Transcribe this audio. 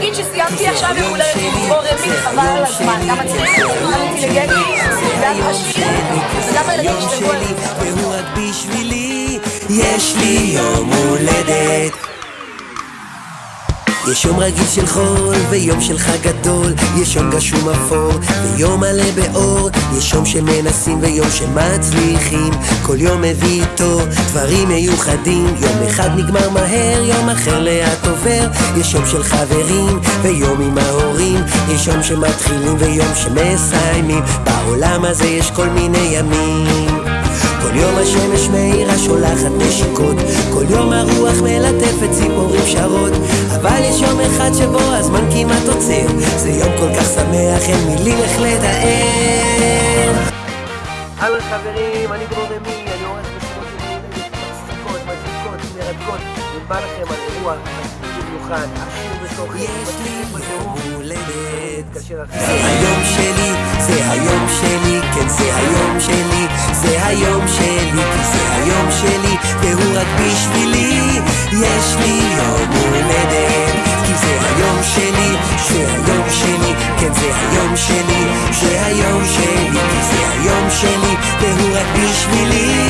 להגיד שסיימתי עכשיו יום הולדת עם לימור רמי, חבל על הזמן. גם מצחיק, גם אינטליגנטי, גם עשיר, וגם הילדים ישתגעו על זה. והוא רק בשבילי, יש לי יום הולדת. יש יום רגיל של חול ויום של חג גדול יש יום גשום אפור ויום מלא באור יש יום שמנסים ויום שמצליחים. כל יום מביא איתו דברים מיוחדים. יום אחד נגמר מהר, יום אחר לאט עובר. יש יום של חברים ויום עם ההורים. יש יום שמתחילים ויום שמסיימים. בעולם הזה יש כל מיני ימים. כל יום השמש מאירה שולחת נשיקות. כל יום הרוח מלטפת ציפורים שרות. אבל יש יום אחד שבו הזמן כמעט עוצר. זה יום כל כך שמח אין מילים איך לתאר. אהלן חברים, אני דרור רמי, אני עורך משימות יומיות מצחיקות, מדליקות, מרתקות. ובא לכם על אירוע במיוחד, עשיר בתוכן, יש לי יום הולדת. היום שלי, זה היום שלי, כי זה היום שלי, והוא רק בשבילי, יש לי יום הולדת, כי זה היום שלי, זה היום שלי, כן זה היום שלי, זה היום שלי, כי זה היום שלי, והוא רק בשבילי,